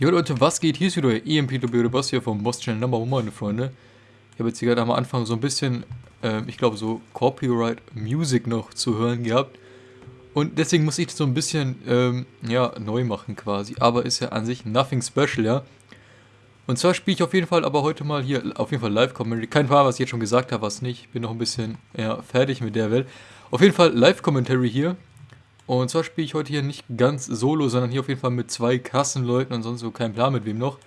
Jo Leute, was geht? Hier ist wieder EMP Boss hier vom Boss Channel Number One, meine Freunde. Ich habe jetzt hier gerade am Anfang so ein bisschen, äh, ich glaube so Copyright Music noch zu hören gehabt. Und deswegen muss ich das so ein bisschen, ähm, ja, neu machen quasi. Aber ist ja an sich nothing special, ja. Und zwar spiele ich auf jeden Fall aber heute mal hier, auf jeden Fall Live-Commentary. Kein Fall, was ich jetzt schon gesagt habe, was nicht. Bin noch ein bisschen, ja, fertig mit der Welt. Auf jeden Fall Live-Commentary hier. Und zwar spiele ich heute hier nicht ganz solo, sondern hier auf jeden Fall mit zwei krassen Leuten und sonst so kein Plan mit wem noch.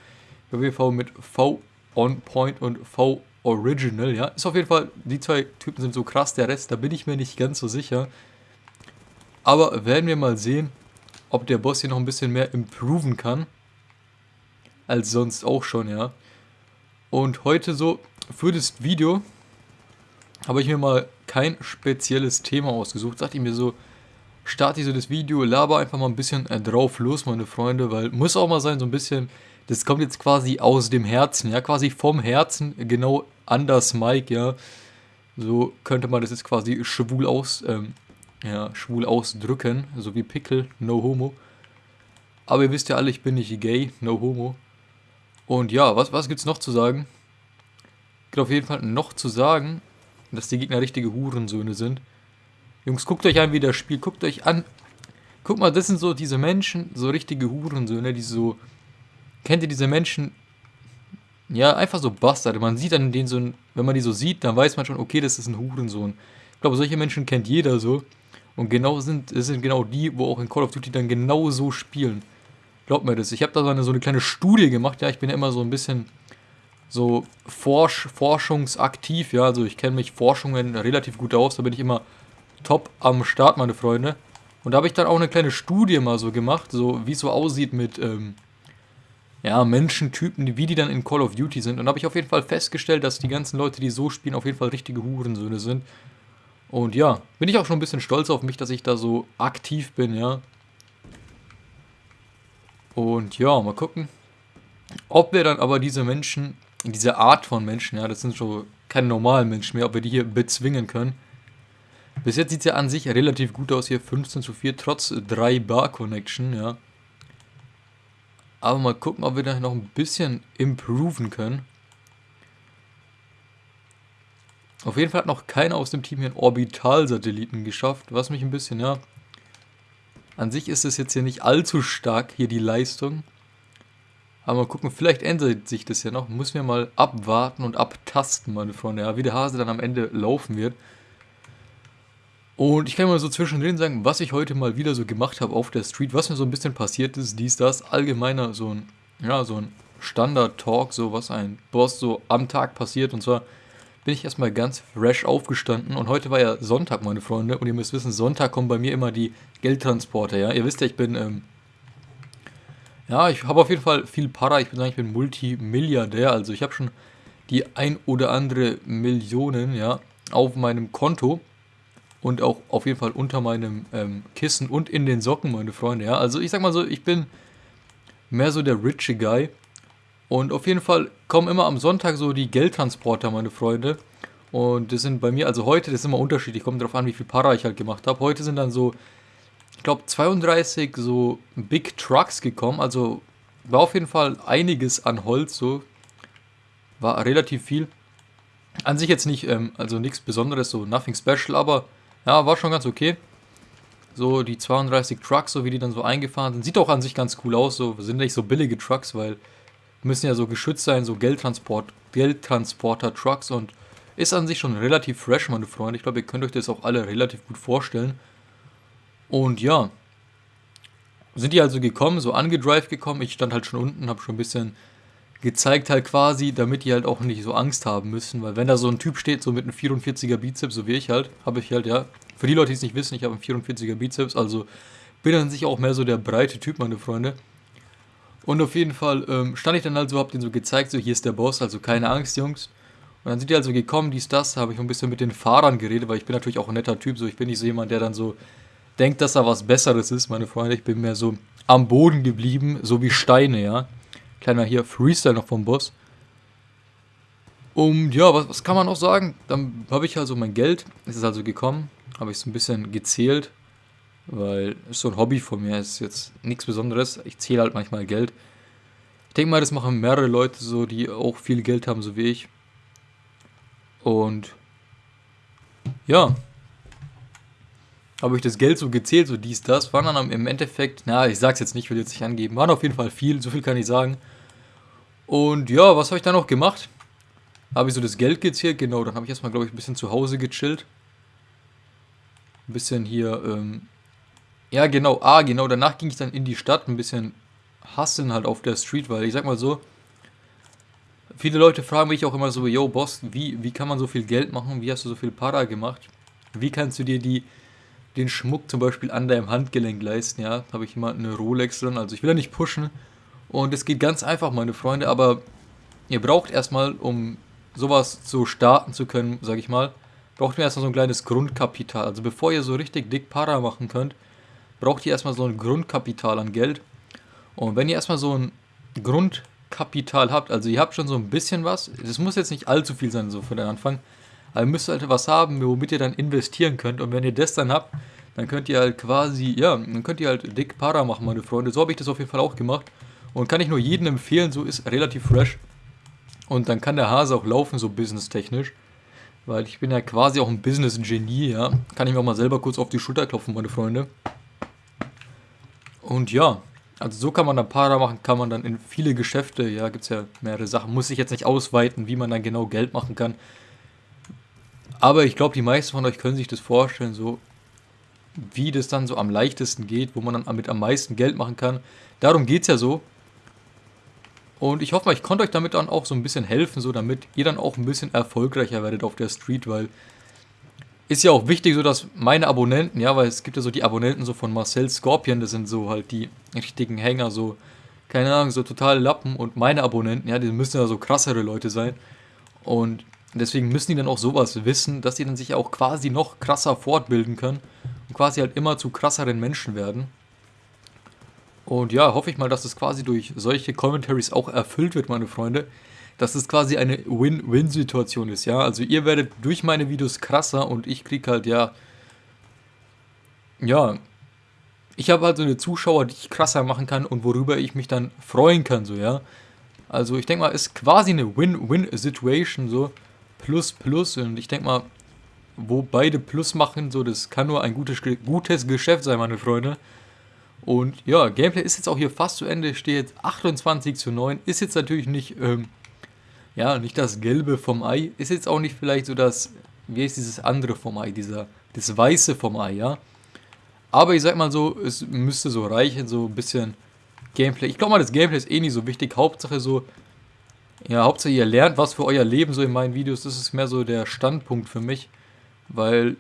Fall mit V On Point und V Original, ja. Ist auf jeden Fall, die zwei Typen sind so krass, der Rest, da bin ich mir nicht ganz so sicher. Aber werden wir mal sehen, ob der Boss hier noch ein bisschen mehr improven kann. Als sonst auch schon, ja. Und heute so, für das Video, habe ich mir mal kein spezielles Thema ausgesucht. Dachte ich mir so, starte ich so das Video, laber einfach mal ein bisschen äh, drauf los, meine Freunde, weil muss auch mal sein, so ein bisschen, das kommt jetzt quasi aus dem Herzen, ja, quasi vom Herzen, genau an das Mic, ja. So könnte man das jetzt quasi schwul aus, ähm, ja, schwul ausdrücken, so wie Pickle, no homo. Aber ihr wisst ja alle, ich bin nicht gay, no homo. Und ja, was, was gibt's noch zu sagen? Gibt auf jeden Fall noch zu sagen, dass die Gegner richtige Hurensöhne sind. Jungs, guckt euch an, wie das Spiel, guckt euch an. Guck mal, das sind so diese Menschen, so richtige Hurensöhne, die so... Kennt ihr diese Menschen? Ja, einfach so Bastarde. Man sieht an denen so, ein, wenn man die so sieht, dann weiß man schon, okay, das ist ein Hurensohn. Ich glaube, solche Menschen kennt jeder so. Und genau sind, es sind genau die, wo auch in Call of Duty dann genau so spielen. Glaubt mir das. Ich habe da so eine, so eine kleine Studie gemacht, ja, ich bin ja immer so ein bisschen so forsch, forschungsaktiv, ja, also ich kenne mich Forschungen relativ gut aus, da bin ich immer top am Start, meine Freunde. Und da habe ich dann auch eine kleine Studie mal so gemacht, so wie es so aussieht mit, ähm, ja, Menschentypen, wie die dann in Call of Duty sind. Und da habe ich auf jeden Fall festgestellt, dass die ganzen Leute, die so spielen, auf jeden Fall richtige Hurensöhne sind. Und ja, bin ich auch schon ein bisschen stolz auf mich, dass ich da so aktiv bin, ja. Und ja, mal gucken, ob wir dann aber diese Menschen, diese Art von Menschen, ja, das sind schon keine normalen Menschen mehr, ob wir die hier bezwingen können. Bis jetzt sieht es ja an sich relativ gut aus hier, 15 zu 4, trotz 3 Bar Connection, ja. Aber mal gucken, ob wir da noch ein bisschen improven können. Auf jeden Fall hat noch keiner aus dem Team hier einen Orbitalsatelliten geschafft, was mich ein bisschen, ja... An sich ist es jetzt hier nicht allzu stark, hier die Leistung. Aber mal gucken, vielleicht ändert sich das ja noch. Müssen wir mal abwarten und abtasten, meine Freunde, ja, wie der Hase dann am Ende laufen wird. Und ich kann mal so zwischendrin sagen, was ich heute mal wieder so gemacht habe auf der Street, was mir so ein bisschen passiert ist, dies, das, allgemeiner so ein, ja, so ein Standard-Talk, so was ein Boss so am Tag passiert. Und zwar bin ich erstmal ganz fresh aufgestanden und heute war ja Sonntag, meine Freunde. Und ihr müsst wissen, Sonntag kommen bei mir immer die Geldtransporter, ja. Ihr wisst ja, ich bin, ähm, ja, ich habe auf jeden Fall viel Para. Ich bin sagen, ich bin Multimilliardär. Also ich habe schon die ein oder andere Millionen, ja, auf meinem Konto und auch auf jeden Fall unter meinem ähm, Kissen und in den Socken, meine Freunde. Ja, also ich sag mal so, ich bin mehr so der richie Guy. Und auf jeden Fall kommen immer am Sonntag so die Geldtransporter, meine Freunde. Und das sind bei mir, also heute, das ist immer unterschiedlich, kommt darauf an, wie viel Para ich halt gemacht habe. Heute sind dann so, ich glaube, 32 so Big Trucks gekommen. Also war auf jeden Fall einiges an Holz, so. War relativ viel. An sich jetzt nicht, ähm, also nichts Besonderes, so nothing special, aber ja, war schon ganz okay. So die 32 Trucks, so wie die dann so eingefahren sind. Sieht auch an sich ganz cool aus. So sind nicht so billige Trucks, weil müssen ja so geschützt sein, so Geldtransport, Geldtransporter-Trucks und ist an sich schon relativ fresh, meine Freunde. Ich glaube, ihr könnt euch das auch alle relativ gut vorstellen. Und ja, sind die also gekommen, so angedrive gekommen. Ich stand halt schon unten, habe schon ein bisschen gezeigt halt quasi, damit die halt auch nicht so Angst haben müssen, weil wenn da so ein Typ steht, so mit einem 44er Bizeps, so wie ich halt, habe ich halt, ja, für die Leute, die es nicht wissen, ich habe einen 44er Bizeps, also bin an sich auch mehr so der breite Typ, meine Freunde. Und auf jeden Fall ähm, stand ich dann halt so, hab den so gezeigt, so hier ist der Boss, also keine Angst, Jungs. Und dann sind die also gekommen, dies, das, habe ich ein bisschen mit den Fahrern geredet, weil ich bin natürlich auch ein netter Typ, so ich bin nicht so jemand, der dann so denkt, dass er was Besseres ist, meine Freunde. Ich bin mehr so am Boden geblieben, so wie Steine, ja. Kleiner hier Freestyle noch vom Boss. Und ja, was, was kann man noch sagen? Dann habe ich also mein Geld, es ist also gekommen, habe ich so ein bisschen gezählt, weil es so ein Hobby von mir ist jetzt nichts Besonderes. Ich zähle halt manchmal Geld. Ich denke mal, das machen mehrere Leute so, die auch viel Geld haben, so wie ich. Und ja, habe ich das Geld so gezählt, so dies, das, waren dann im Endeffekt, na, ich sag's jetzt nicht, will jetzt nicht angeben, waren auf jeden Fall viel, so viel kann ich sagen. Und ja, was habe ich dann noch gemacht? Habe ich so das Geld gezählt, genau, dann habe ich erstmal, glaube ich, ein bisschen zu Hause gechillt. Ein bisschen hier, ähm, ja genau, ah, genau, danach ging ich dann in die Stadt, ein bisschen hasseln halt auf der Street, weil ich sag mal so, viele Leute fragen mich auch immer so, yo Boss, wie, wie kann man so viel Geld machen, wie hast du so viel Para gemacht? Wie kannst du dir die den Schmuck zum Beispiel an deinem Handgelenk leisten, ja. Habe ich immer eine Rolex drin, also ich will ja nicht pushen. Und es geht ganz einfach, meine Freunde, aber ihr braucht erstmal, um sowas zu starten zu können, sage ich mal, braucht ihr erstmal so ein kleines Grundkapital. Also bevor ihr so richtig dick Para machen könnt, braucht ihr erstmal so ein Grundkapital an Geld. Und wenn ihr erstmal so ein Grundkapital habt, also ihr habt schon so ein bisschen was, das muss jetzt nicht allzu viel sein, so für den Anfang, aber ihr müsst halt was haben, womit ihr dann investieren könnt. Und wenn ihr das dann habt, dann könnt ihr halt quasi, ja, dann könnt ihr halt dick Para machen, meine Freunde. So habe ich das auf jeden Fall auch gemacht. Und kann ich nur jedem empfehlen, so ist relativ fresh. Und dann kann der Hase auch laufen, so businesstechnisch. Weil ich bin ja quasi auch ein Business-Genie, ja. Kann ich mir auch mal selber kurz auf die Schulter klopfen, meine Freunde. Und ja, also so kann man dann Para machen, kann man dann in viele Geschäfte, ja, gibt es ja mehrere Sachen. Muss ich jetzt nicht ausweiten, wie man dann genau Geld machen kann. Aber ich glaube, die meisten von euch können sich das vorstellen, so wie das dann so am leichtesten geht, wo man dann mit am meisten Geld machen kann. Darum geht es ja so. Und ich hoffe mal, ich konnte euch damit dann auch so ein bisschen helfen, so damit ihr dann auch ein bisschen erfolgreicher werdet auf der Street, weil ist ja auch wichtig, so dass meine Abonnenten, ja, weil es gibt ja so die Abonnenten so von Marcel Scorpion, das sind so halt die richtigen Hänger, so, keine Ahnung, so totale Lappen und meine Abonnenten, ja, die müssen ja so krassere Leute sein. Und deswegen müssen die dann auch sowas wissen, dass die dann sich auch quasi noch krasser fortbilden können und quasi halt immer zu krasseren Menschen werden. Und ja, hoffe ich mal, dass es quasi durch solche Commentaries auch erfüllt wird, meine Freunde. Dass es quasi eine Win-Win-Situation ist, ja. Also ihr werdet durch meine Videos krasser und ich krieg halt, ja... Ja... Ich habe halt so eine Zuschauer, die ich krasser machen kann und worüber ich mich dann freuen kann, so, ja. Also ich denke mal, ist quasi eine Win-Win-Situation, so. Plus, Plus. Und ich denke mal, wo beide Plus machen, so, das kann nur ein gutes, gutes Geschäft sein, meine Freunde. Und ja, Gameplay ist jetzt auch hier fast zu Ende, steht jetzt 28 zu 9. Ist jetzt natürlich nicht, ähm, ja, nicht das Gelbe vom Ei. Ist jetzt auch nicht vielleicht so das, wie ist dieses andere vom Ei, dieser, das Weiße vom Ei, ja. Aber ich sag mal so, es müsste so reichen, so ein bisschen Gameplay. Ich glaube mal, das Gameplay ist eh nicht so wichtig. Hauptsache so, ja, Hauptsache ihr lernt was für euer Leben so in meinen Videos. Das ist mehr so der Standpunkt für mich. Weil,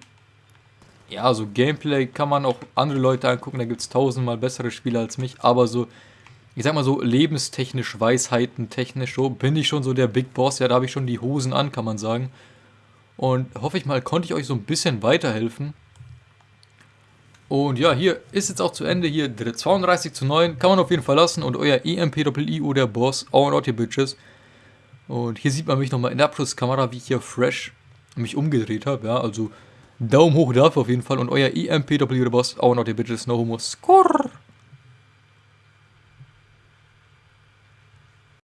ja, so Gameplay kann man auch andere Leute angucken. Da gibt es tausendmal bessere Spiele als mich. Aber so, ich sag mal so lebenstechnisch, Weisheiten technisch, so bin ich schon so der Big Boss. Ja, da habe ich schon die Hosen an, kann man sagen. Und hoffe ich mal, konnte ich euch so ein bisschen weiterhelfen. Und ja, hier ist jetzt auch zu Ende. Hier 32 zu 9. Kann man auf jeden Fall lassen. Und euer EMPIO der Boss. All out your bitches. Und hier sieht man mich nochmal in der Abschlusskamera, wie ich hier fresh mich umgedreht habe. Ja, also Daumen hoch dafür auf jeden Fall. Und euer EMPW Boss, auch noch der Bitches No Homo. Skurr.